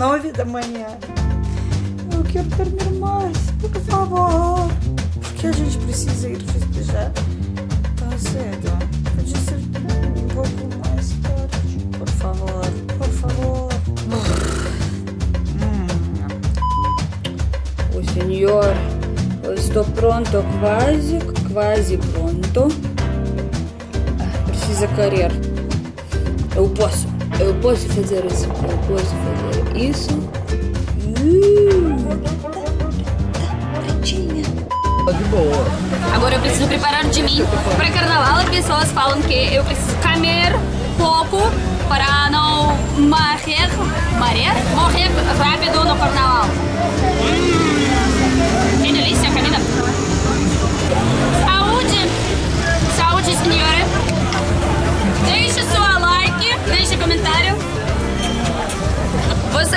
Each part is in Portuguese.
nove da manhã. Eu quero dormir mais, por favor. Porque a gente precisa ir festejar tão cedo. Podia ser um pouco mais tarde. Por favor, por favor. O senhor, eu estou pronto, quase, quase pronto. Ah, Precisa querer. Eu posso, eu posso fazer isso, eu posso fazer isso. Hum. Prontinha. De boa. Agora eu preciso preparar de mim para carnaval. As pessoas falam que eu preciso comer pouco para não morrer, morrer, morrer rápido no carnaval.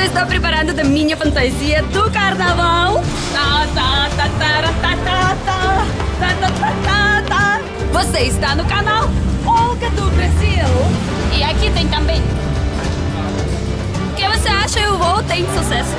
Estou preparando da minha fantasia do carnaval? Você está no canal Olga do Brasil. E aqui tem também. O que você acha? O voo tem sucesso.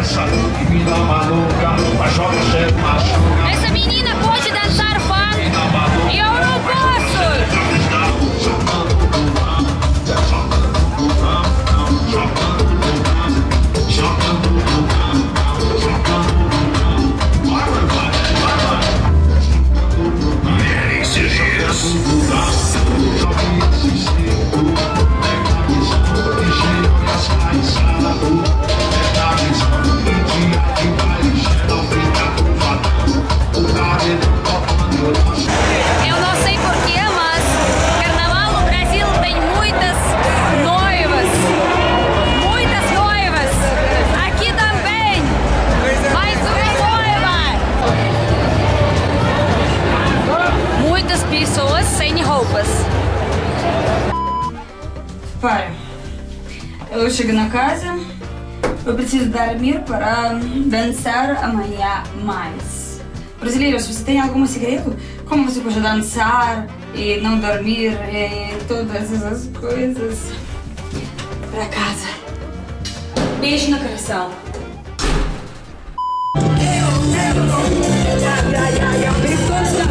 Essa Que vida maluca Mas joga chefe machuca Eu chego na casa, eu preciso dormir para dançar amanhã mais. Brasileiros, você tem algum segredo? Como você pode dançar e não dormir e todas essas coisas? Para casa. Beijo no coração. never